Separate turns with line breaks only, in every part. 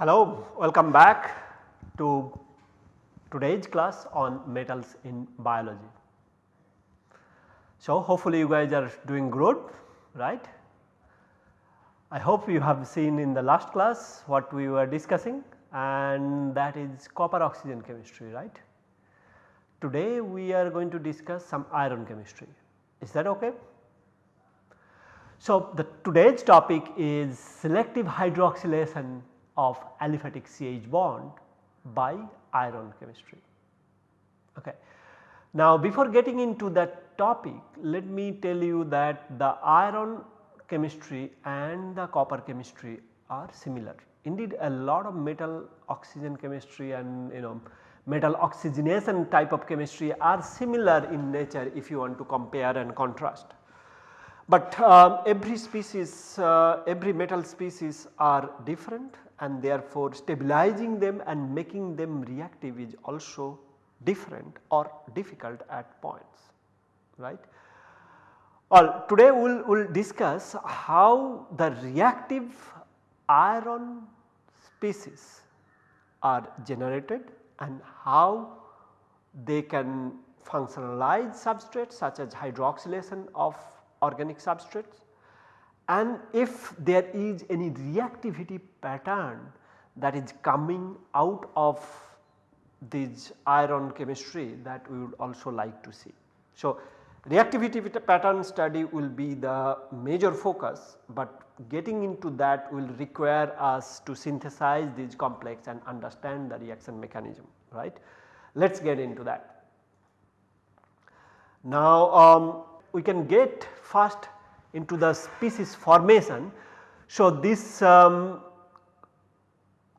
Hello, welcome back to today's class on metals in biology. So, hopefully you guys are doing good right. I hope you have seen in the last class what we were discussing and that is copper oxygen chemistry right. Today we are going to discuss some iron chemistry is that ok? So, the today's topic is selective hydroxylation of aliphatic CH bond by iron chemistry. Okay. Now before getting into that topic let me tell you that the iron chemistry and the copper chemistry are similar. Indeed a lot of metal oxygen chemistry and you know metal oxygenation type of chemistry are similar in nature if you want to compare and contrast. But uh, every species, uh, every metal species are different and therefore stabilizing them and making them reactive is also different or difficult at points right. Well, today we will we'll discuss how the reactive iron species are generated and how they can functionalize substrates such as hydroxylation of organic substrates and if there is any reactivity pattern that is coming out of this iron chemistry that we would also like to see. So, reactivity pattern study will be the major focus, but getting into that will require us to synthesize these complex and understand the reaction mechanism right. Let us get into that. Now um, we can get first into the species formation. So, this um,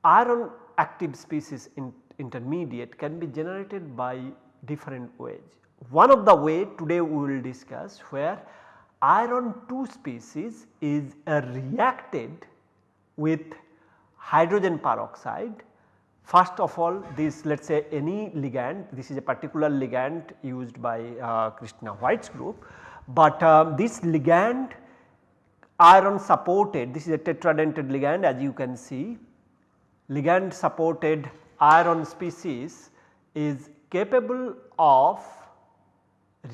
iron active species in intermediate can be generated by different ways. One of the way today we will discuss where iron 2 species is reacted with hydrogen peroxide. First of all this let us say any ligand this is a particular ligand used by uh, Christina White's group but uh, this ligand iron supported this is a tetradentate ligand as you can see ligand supported iron species is capable of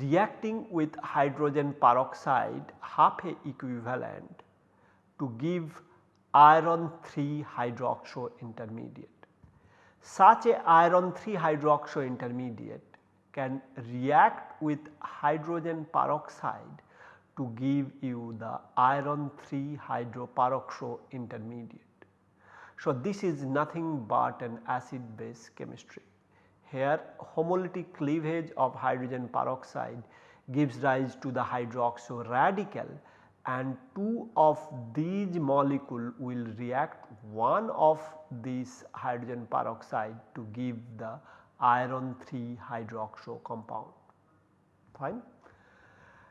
reacting with hydrogen peroxide half a equivalent to give iron 3 hydroxo intermediate. Such a iron 3 hydroxo intermediate can react with hydrogen peroxide to give you the iron 3 hydroperoxo intermediate. So, this is nothing but an acid base chemistry. Here homolytic cleavage of hydrogen peroxide gives rise to the hydroxo radical and two of these molecule will react one of this hydrogen peroxide to give the iron 3 hydroxo compound fine.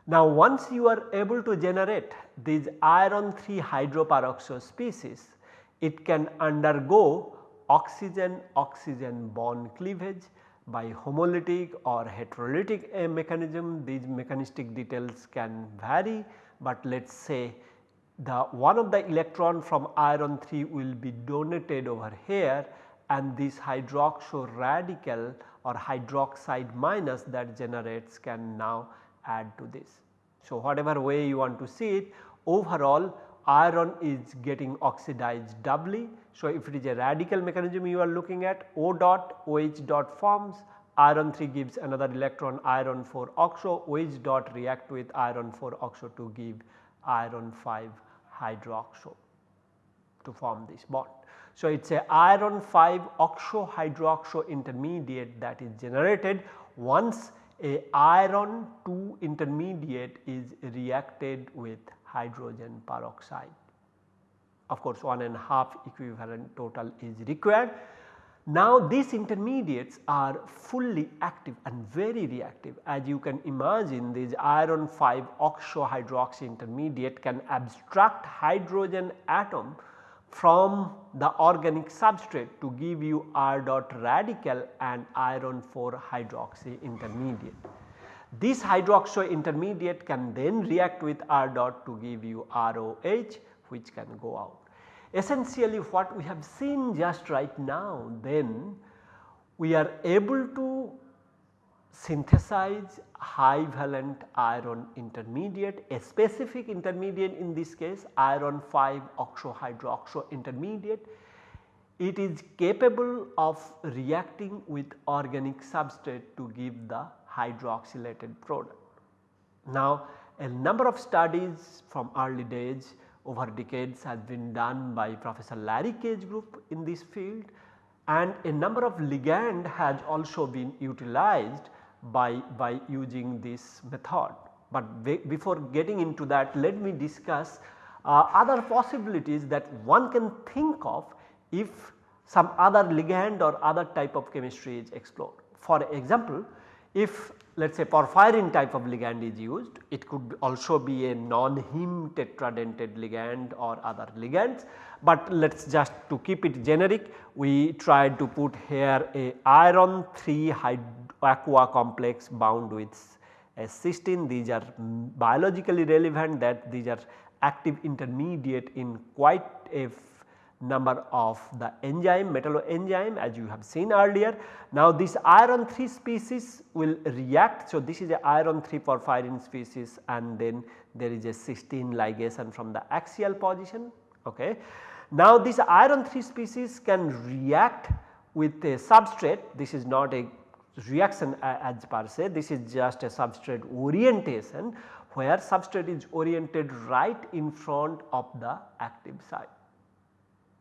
Now once you are able to generate these iron 3 hydroperoxo species it can undergo oxygen oxygen bond cleavage by homolytic or heterolytic mechanism these mechanistic details can vary but let us say the one of the electron from iron 3 will be donated over here and this hydroxo radical or hydroxide minus that generates can now add to this. So, whatever way you want to see it overall iron is getting oxidized doubly. So, if it is a radical mechanism you are looking at O dot OH dot forms iron 3 gives another electron iron 4 oxo OH dot react with iron 4 oxo to give iron 5 hydroxo to form this bond. So, it is a iron 5 oxo hydroxo intermediate that is generated once a iron 2 intermediate is reacted with hydrogen peroxide. Of course, one and a half equivalent total is required. Now these intermediates are fully active and very reactive as you can imagine these iron 5 oxo hydroxy intermediate can abstract hydrogen atom from the organic substrate to give you R dot radical and iron 4 hydroxy intermediate. This hydroxy intermediate can then react with R dot to give you ROH which can go out. Essentially what we have seen just right now then we are able to synthesize high valent iron intermediate a specific intermediate in this case iron 5 oxo hydroxo intermediate. It is capable of reacting with organic substrate to give the hydroxylated product. Now a number of studies from early days over decades has been done by Professor Larry Que's group in this field and a number of ligand has also been utilized by, by using this method. But before getting into that let me discuss uh, other possibilities that one can think of if some other ligand or other type of chemistry is explored. For example, if let us say porphyrin type of ligand is used, it could also be a non-heme tetradentate ligand or other ligands. But let us just to keep it generic we tried to put here a iron 3 aqua complex bound with a cysteine these are biologically relevant that these are active intermediate in quite a number of the enzyme metalloenzyme as you have seen earlier. Now this iron 3 species will react. So this is a iron 3 porphyrin species and then there is a cysteine ligation from the axial position. Okay. Now this iron 3 species can react with a substrate this is not a reaction uh, as per se this is just a substrate orientation where substrate is oriented right in front of the active site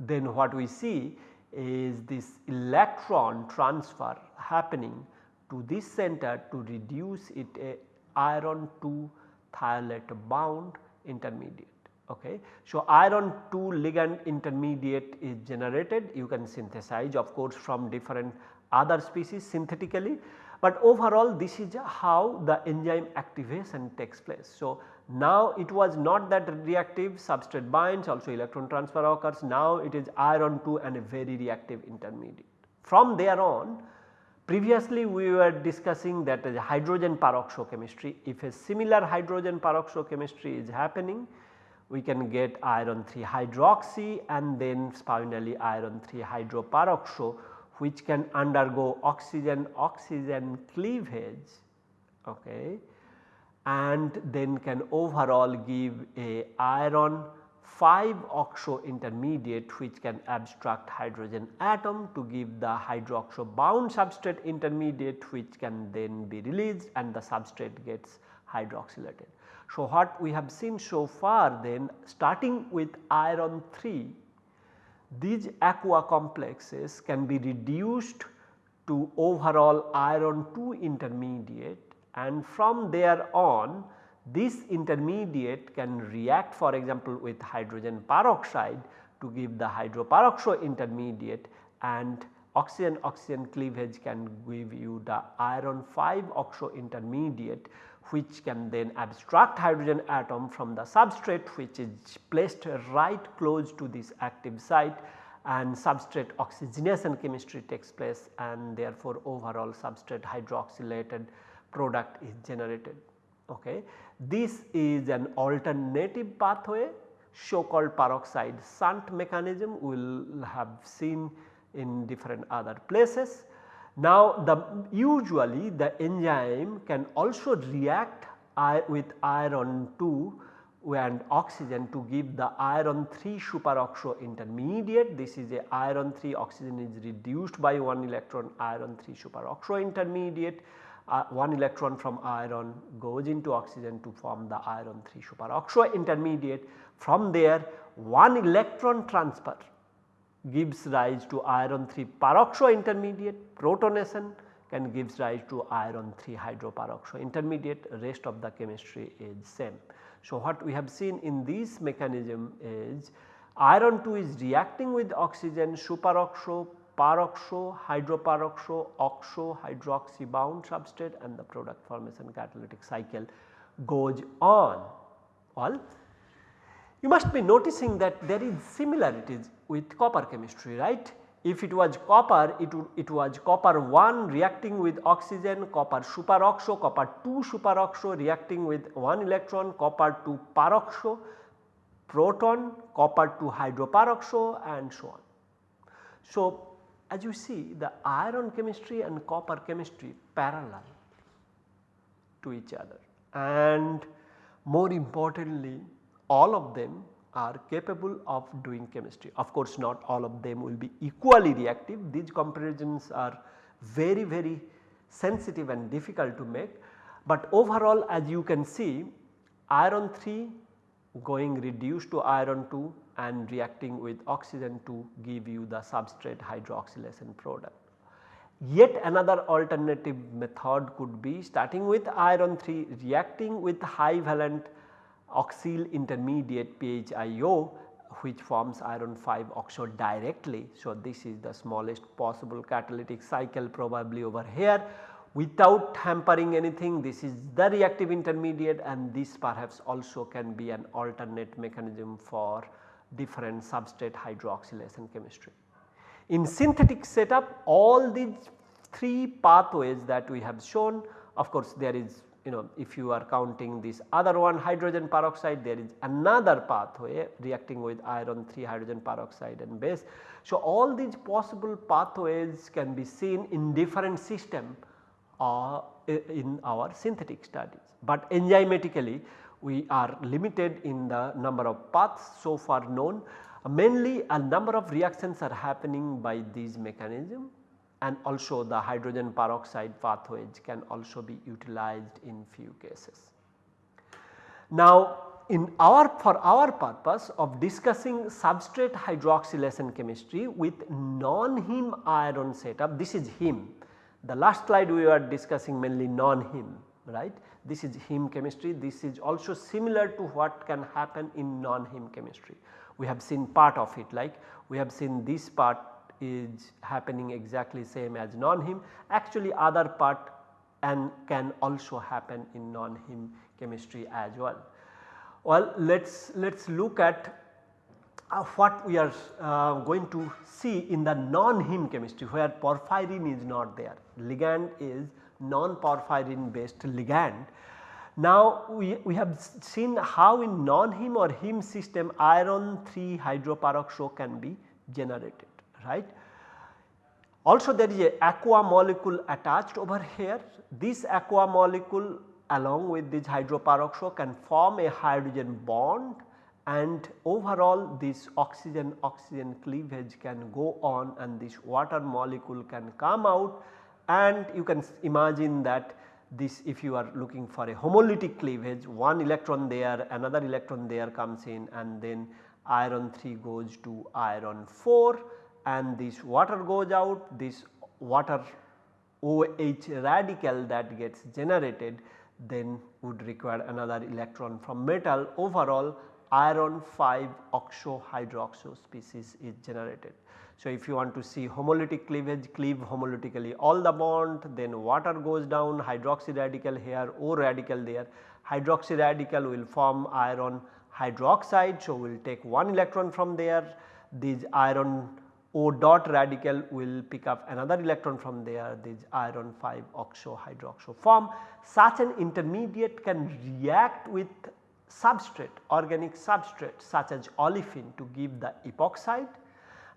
then what we see is this electron transfer happening to this center to reduce it a iron 2 thiolate bound intermediate. Okay. So, iron 2 ligand intermediate is generated you can synthesize of course from different other species synthetically, but overall this is how the enzyme activation takes place. So, now it was not that reactive substrate binds also electron transfer occurs now it is iron 2 and a very reactive intermediate. From there on previously we were discussing that hydrogen peroxochemistry if a similar hydrogen peroxochemistry is happening we can get iron 3 hydroxy and then finally iron 3 hydroperoxo which can undergo oxygen oxygen cleavage okay and then can overall give a iron 5 oxo intermediate which can abstract hydrogen atom to give the hydroxo bound substrate intermediate which can then be released and the substrate gets hydroxylated. So, what we have seen so far then starting with iron 3 these aqua complexes can be reduced to overall iron 2 intermediate and from there on this intermediate can react for example with hydrogen peroxide to give the hydroperoxo intermediate and oxygen oxygen cleavage can give you the iron 5 oxo intermediate which can then abstract hydrogen atom from the substrate which is placed right close to this active site and substrate oxygenation chemistry takes place and therefore overall substrate hydroxylated product is generated. Okay. This is an alternative pathway so called peroxide shunt mechanism we will have seen in different other places. Now the usually the enzyme can also react with iron 2 and oxygen to give the iron 3 superoxo intermediate. This is a iron 3 oxygen is reduced by 1 electron iron 3 superoxo intermediate. Uh, 1 electron from iron goes into oxygen to form the iron 3 superoxo intermediate. From there 1 electron transfer gives rise to iron 3 peroxo intermediate protonation can gives rise to iron 3 hydroperoxo intermediate rest of the chemistry is same. So, what we have seen in this mechanism is iron 2 is reacting with oxygen superoxo, peroxo, hydroperoxo, oxo, hydroxy bound substrate and the product formation catalytic cycle goes on. Well, You must be noticing that there is similarities with copper chemistry right. If it was copper it, it was copper 1 reacting with oxygen, copper superoxo, copper 2 superoxo reacting with 1 electron, copper 2 peroxo, proton, copper 2 hydroperoxo and so on. So, as you see the iron chemistry and copper chemistry parallel to each other. And more importantly all of them are capable of doing chemistry. Of course, not all of them will be equally reactive. These comparisons are very very sensitive and difficult to make, but overall as you can see iron 3 going reduced to iron 2 and reacting with oxygen to give you the substrate hydroxylation product. Yet another alternative method could be starting with iron 3 reacting with high valent oxyl intermediate PHIO which forms iron 5 oxo directly. So, this is the smallest possible catalytic cycle probably over here without hampering anything this is the reactive intermediate and this perhaps also can be an alternate mechanism for different substrate hydroxylation chemistry. In synthetic setup all these 3 pathways that we have shown of course there is you know if you are counting this other one hydrogen peroxide there is another pathway reacting with iron 3 hydrogen peroxide and base. So, all these possible pathways can be seen in different system uh, in our synthetic studies, but enzymatically we are limited in the number of paths so far known mainly a number of reactions are happening by these mechanism and also the hydrogen peroxide pathways can also be utilized in few cases. Now in our for our purpose of discussing substrate hydroxylation chemistry with non-heme iron setup this is heme. The last slide we were discussing mainly non-heme right this is heme chemistry this is also similar to what can happen in non-heme chemistry. We have seen part of it like we have seen this part is happening exactly same as non-heme actually other part and can also happen in non-heme chemistry as well. Well let us let us look at uh, what we are uh, going to see in the non-heme chemistry where porphyrin is not there ligand is non-porphyrin based ligand. Now we, we have seen how in non-heme or heme system iron 3 hydroperoxo can be generated right. Also there is a aqua molecule attached over here. This aqua molecule along with this hydroperoxo can form a hydrogen bond and overall this oxygen oxygen cleavage can go on and this water molecule can come out and you can imagine that this if you are looking for a homolytic cleavage one electron there another electron there comes in and then iron 3 goes to iron 4 and this water goes out this water OH radical that gets generated then would require another electron from metal overall iron 5 oxo hydroxo species is generated. So, if you want to see homolytic cleavage cleave homolytically all the bond then water goes down hydroxy radical here O radical there hydroxy radical will form iron hydroxide. So, we will take one electron from there this iron O dot radical will pick up another electron from there this iron 5 oxo hydroxo form. Such an intermediate can react with substrate organic substrate such as olefin to give the epoxide.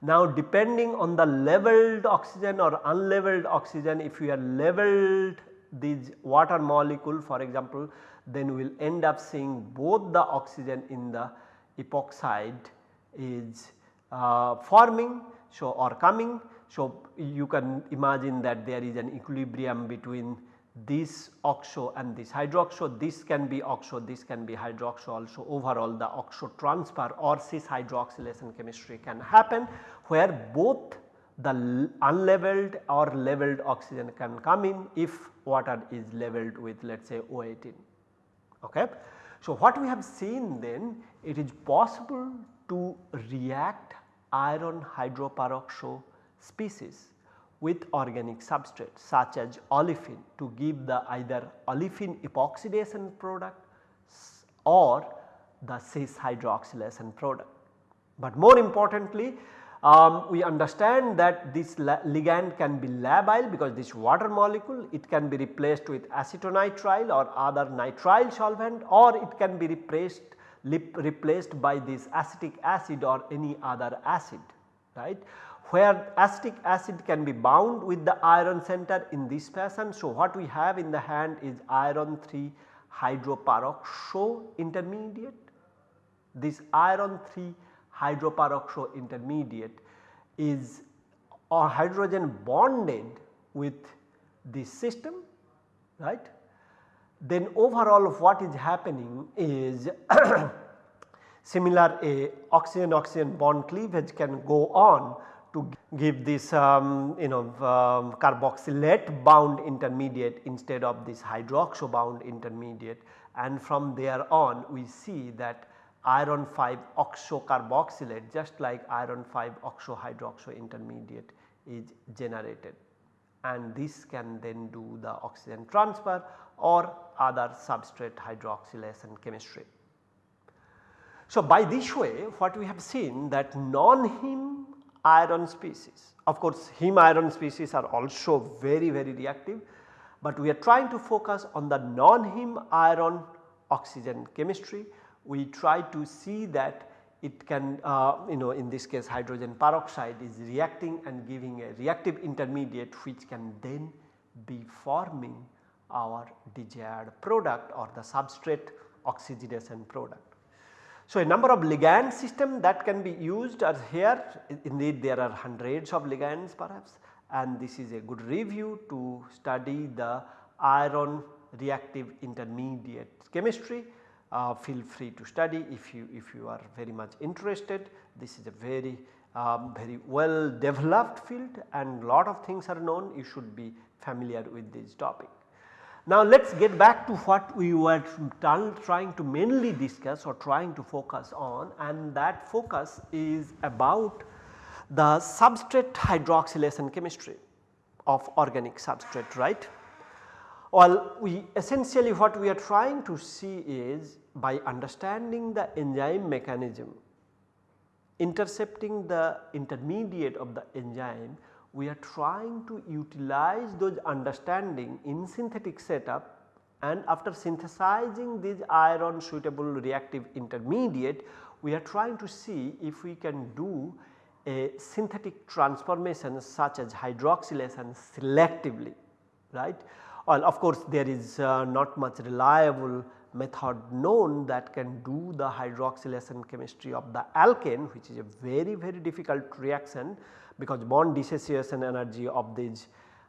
Now depending on the labeled oxygen or unlabeled oxygen if we are labeled this water molecule for example then we will end up seeing both the oxygen in the epoxide is uh, forming so or coming. So, you can imagine that there is an equilibrium between this oxo and this hydroxo this can be oxo this can be hydroxo also overall the oxo transfer or cis hydroxylation chemistry can happen where both the unlabeled or labeled oxygen can come in if water is labeled with let us say O18. Okay. So, what we have seen then it is possible to react iron hydroperoxo species with organic substrate such as olefin to give the either olefin epoxidation product or the cis hydroxylation product. But more importantly um, we understand that this ligand can be labile because this water molecule it can be replaced with acetonitrile or other nitrile solvent or it can be replaced replaced by this acetic acid or any other acid right where acetic acid can be bound with the iron center in this fashion. So, what we have in the hand is iron 3 hydroperoxo intermediate. This iron 3 hydroperoxo intermediate is or hydrogen bonded with this system right. Then overall of what is happening is similar a oxygen oxygen bond cleavage can go on to give this um, you know um, carboxylate bound intermediate instead of this hydroxo bound intermediate and from there on we see that iron 5 oxo carboxylate just like iron 5 oxo hydroxo intermediate is generated and this can then do the oxygen transfer or other substrate hydroxylation chemistry. So, by this way what we have seen that non-heme iron species of course heme iron species are also very very reactive, but we are trying to focus on the non-heme iron oxygen chemistry we try to see that it can uh, you know in this case hydrogen peroxide is reacting and giving a reactive intermediate which can then be forming our desired product or the substrate oxygenation product. So, a number of ligand system that can be used are here indeed there are hundreds of ligands perhaps and this is a good review to study the iron reactive intermediate chemistry uh, feel free to study if you if you are very much interested. This is a very um, very well developed field and lot of things are known you should be familiar with this topic. Now let us get back to what we were trying to mainly discuss or trying to focus on and that focus is about the substrate hydroxylation chemistry of organic substrate right. Well, we essentially what we are trying to see is by understanding the enzyme mechanism intercepting the intermediate of the enzyme we are trying to utilize those understanding in synthetic setup and after synthesizing this iron suitable reactive intermediate we are trying to see if we can do a synthetic transformation such as hydroxylation selectively right? Well, of course, there is uh, not much reliable method known that can do the hydroxylation chemistry of the alkane which is a very very difficult reaction because bond dissociation energy of these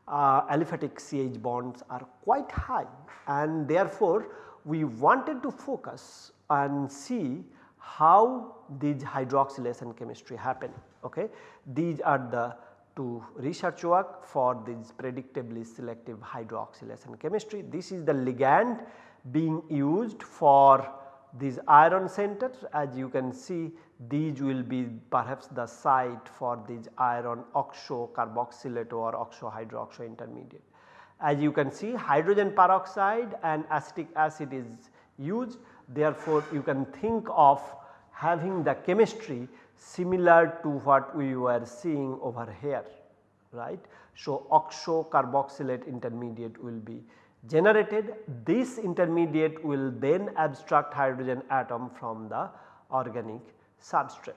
uh, aliphatic CH bonds are quite high and therefore we wanted to focus and see how these hydroxylation chemistry happen okay. These are the two research work for this predictably selective hydroxylation chemistry. This is the ligand being used for these iron centers as you can see these will be perhaps the site for these iron oxo carboxylate or oxo hydroxo intermediate. As you can see hydrogen peroxide and acetic acid is used therefore you can think of having the chemistry similar to what we were seeing over here right. So, oxo carboxylate intermediate will be generated this intermediate will then abstract hydrogen atom from the organic substrate.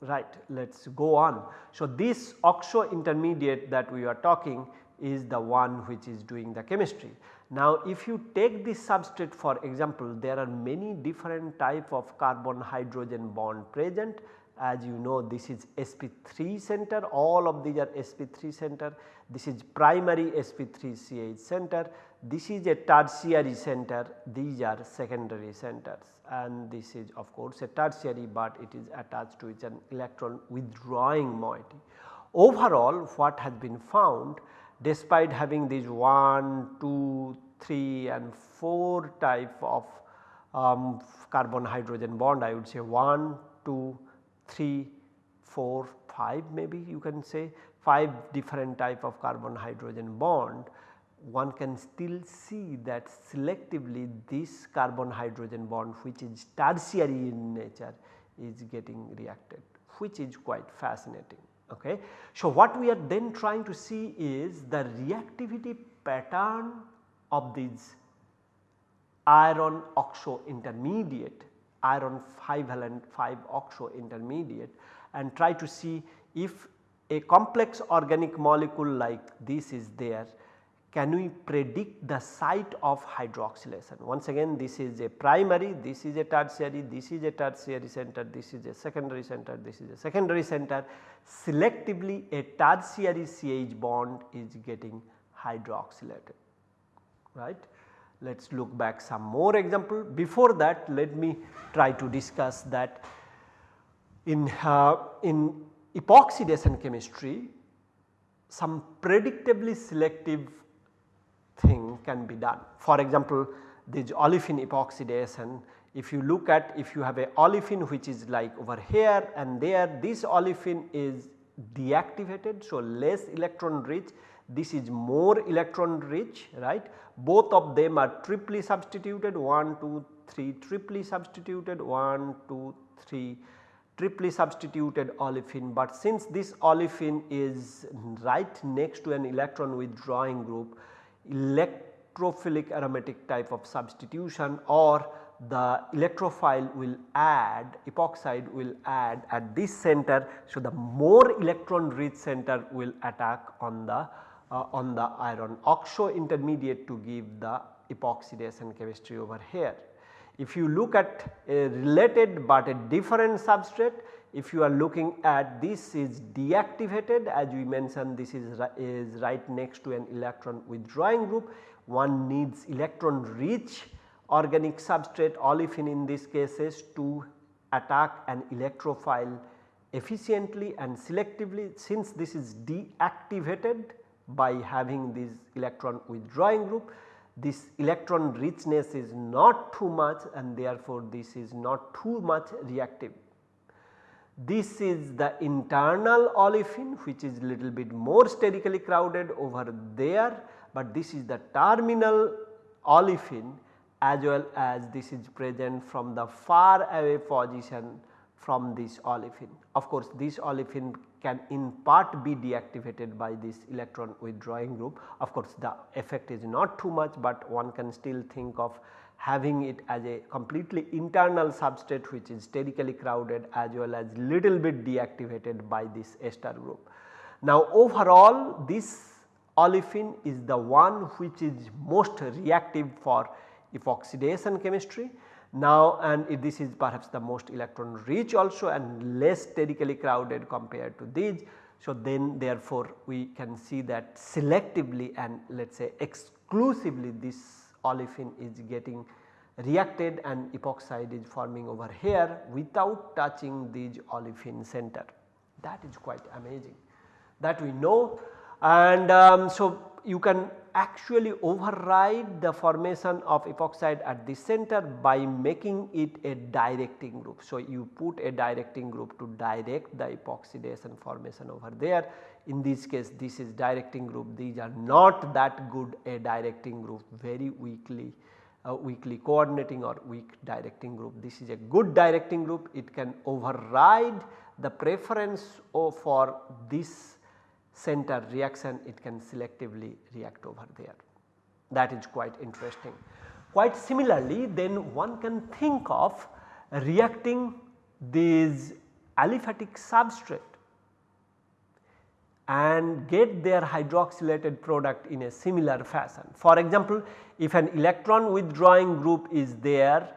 Right let us go on. So, this oxo intermediate that we are talking is the one which is doing the chemistry. Now if you take this substrate for example there are many different type of carbon hydrogen bond present. As you know this is sp3 center. All of these are sp3 center. This is primary sp3ch center this is a tertiary center these are secondary centers and this is of course a tertiary but it is attached to its an electron withdrawing moiety. Overall what has been found despite having these 1, 2, 3 and 4 type of um, carbon hydrogen bond I would say 1, 2, 3, 4, 5 maybe you can say 5 different type of carbon hydrogen bond one can still see that selectively this carbon hydrogen bond which is tertiary in nature is getting reacted which is quite fascinating. Okay. So, what we are then trying to see is the reactivity pattern of these iron oxo intermediate iron 5 valent 5 oxo intermediate and try to see if a complex organic molecule like this is there can we predict the site of hydroxylation. Once again this is a primary, this is a tertiary, this is a tertiary center, this is a secondary center, this is a secondary center. Selectively a tertiary CH bond is getting hydroxylated right. Let us look back some more example. Before that let me try to discuss that in, uh, in epoxidation chemistry some predictably selective thing can be done. For example, this olefin epoxidation if you look at if you have a olefin which is like over here and there this olefin is deactivated. So, less electron rich this is more electron rich right both of them are triply substituted 1 2 3 triply substituted 1 2 3 triply substituted olefin but since this olefin is right next to an electron withdrawing group electrophilic aromatic type of substitution or the electrophile will add epoxide will add at this center. So, the more electron rich center will attack on the uh, on the iron oxo intermediate to give the epoxidation chemistry over here. If you look at a related but a different substrate if you are looking at this is deactivated as we mentioned this is, is right next to an electron withdrawing group. One needs electron rich organic substrate olefin in these cases to attack an electrophile efficiently and selectively. Since this is deactivated by having this electron withdrawing group this electron richness is not too much and therefore this is not too much reactive this is the internal olefin which is little bit more sterically crowded over there, but this is the terminal olefin as well as this is present from the far away position from this olefin. Of course, this olefin can in part be deactivated by this electron withdrawing group. Of course, the effect is not too much, but one can still think of having it as a completely internal substrate which is sterically crowded as well as little bit deactivated by this ester group. Now overall this olefin is the one which is most reactive for epoxidation chemistry. Now and this is perhaps the most electron rich also and less sterically crowded compared to these. So then therefore we can see that selectively and let us say exclusively this olefin is getting reacted and epoxide is forming over here without touching this olefin center. That is quite amazing that we know and um, so you can actually override the formation of epoxide at the center by making it a directing group. So, you put a directing group to direct the epoxidation formation over there in this case this is directing group these are not that good a directing group very weakly uh, weakly coordinating or weak directing group. This is a good directing group it can override the preference for this center reaction it can selectively react over there that is quite interesting. Quite similarly then one can think of reacting these aliphatic substrate and get their hydroxylated product in a similar fashion. For example, if an electron withdrawing group is there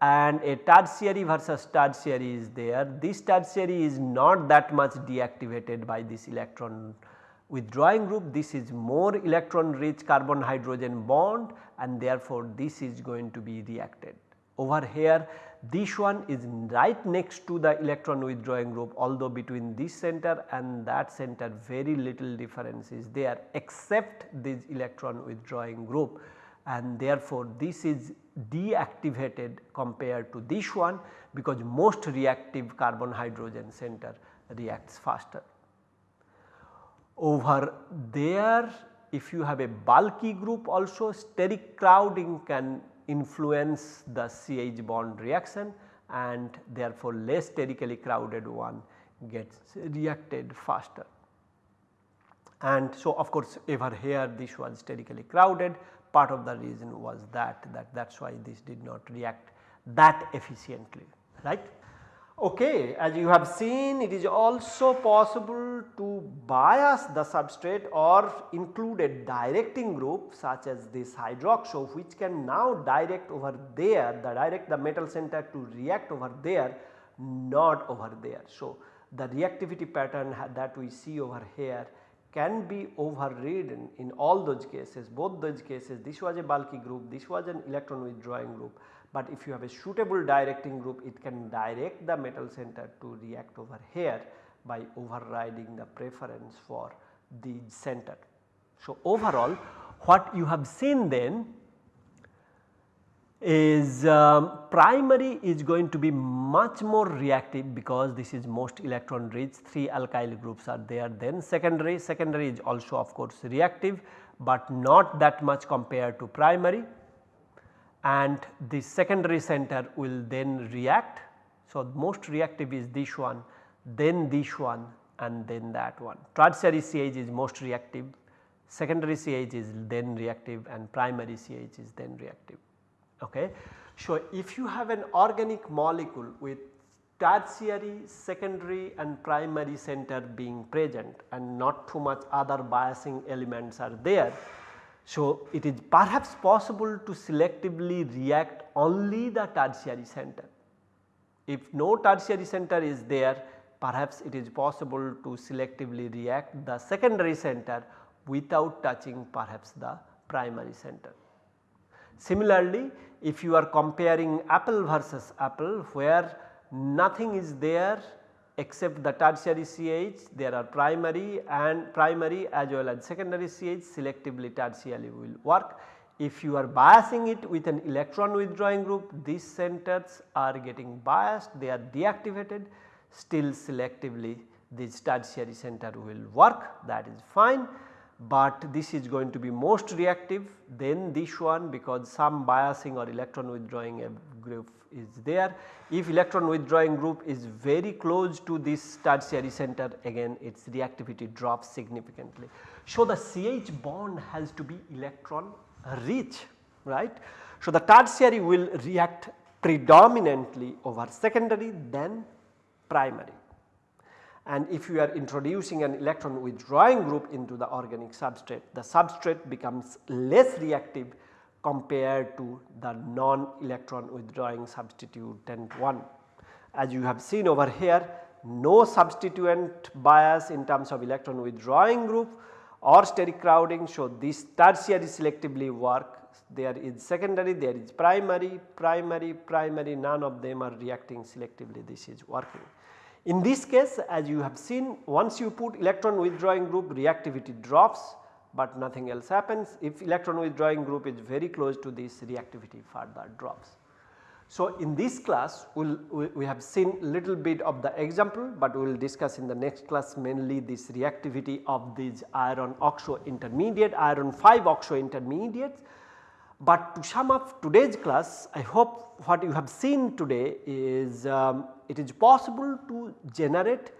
and a tertiary versus tertiary is there, this tertiary is not that much deactivated by this electron withdrawing group, this is more electron rich carbon hydrogen bond and therefore this is going to be reacted. Over here this one is right next to the electron withdrawing group although between this center and that center very little difference is there except this electron withdrawing group and therefore this is deactivated compared to this one because most reactive carbon hydrogen center reacts faster. Over there if you have a bulky group also steric crowding can influence the CH bond reaction and therefore less sterically crowded one gets reacted faster. And so of course ever here this was sterically crowded part of the reason was that that that is why this did not react that efficiently right. Okay, as you have seen it is also possible to bias the substrate or include a directing group such as this hydroxo which can now direct over there the direct the metal center to react over there not over there. So, the reactivity pattern that we see over here can be overridden in all those cases both those cases this was a bulky group this was an electron withdrawing group but if you have a suitable directing group it can direct the metal center to react over here by overriding the preference for the center. So, overall what you have seen then is um, primary is going to be much more reactive because this is most electron rich. 3 alkyl groups are there then secondary, secondary is also of course reactive but not that much compared to primary and the secondary center will then react. So, most reactive is this one then this one and then that one. Tertiary CH is most reactive, secondary CH is then reactive and primary CH is then reactive. Okay. So, if you have an organic molecule with tertiary, secondary and primary center being present and not too much other biasing elements are there so, it is perhaps possible to selectively react only the tertiary center. If no tertiary center is there perhaps it is possible to selectively react the secondary center without touching perhaps the primary center. Similarly, if you are comparing apple versus apple where nothing is there except the tertiary CH there are primary and primary as well as secondary CH selectively tertiary will work. If you are biasing it with an electron withdrawing group these centers are getting biased they are deactivated still selectively this tertiary center will work that is fine but this is going to be most reactive then this one because some biasing or electron withdrawing group is there. If electron withdrawing group is very close to this tertiary center again its reactivity drops significantly. So, the CH bond has to be electron rich right. So, the tertiary will react predominantly over secondary than primary and if you are introducing an electron withdrawing group into the organic substrate the substrate becomes less reactive compared to the non-electron withdrawing substituent 1. As you have seen over here no substituent bias in terms of electron withdrawing group or steric crowding. So, this tertiary selectively work there is secondary, there is primary, primary, primary none of them are reacting selectively this is working. In this case as you have seen once you put electron withdrawing group reactivity drops but nothing else happens. If electron withdrawing group is very close to this reactivity further drops. So, in this class we'll, we have seen little bit of the example, but we will discuss in the next class mainly this reactivity of these iron oxo intermediate iron 5 oxo intermediates. But to sum up today's class I hope what you have seen today is um, it is possible to generate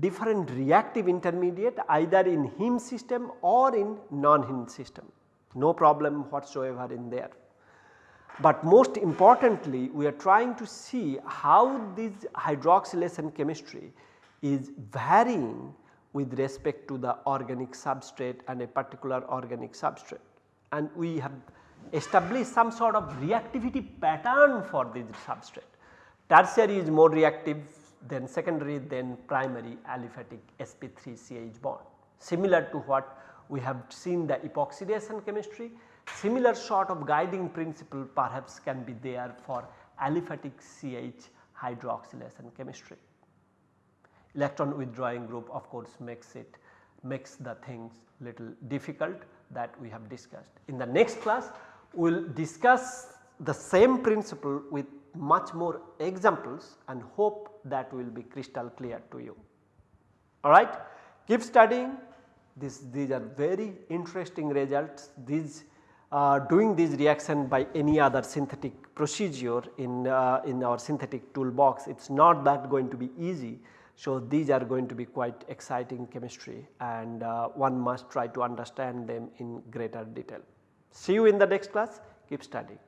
different reactive intermediate either in heme system or in non-heme system no problem whatsoever in there. But most importantly we are trying to see how this hydroxylation chemistry is varying with respect to the organic substrate and a particular organic substrate and we have established some sort of reactivity pattern for this substrate. Tertiary is more reactive then secondary then primary aliphatic sp3ch bond. Similar to what we have seen the epoxidation chemistry, similar sort of guiding principle perhaps can be there for aliphatic CH hydroxylation chemistry. Electron withdrawing group of course makes it makes the things little difficult that we have discussed. In the next class we will discuss the same principle with much more examples and hope that will be crystal clear to you. Alright, keep studying, This, these are very interesting results. These uh, doing this reaction by any other synthetic procedure in, uh, in our synthetic toolbox it is not that going to be easy. So, these are going to be quite exciting chemistry and uh, one must try to understand them in greater detail. See you in the next class keep studying.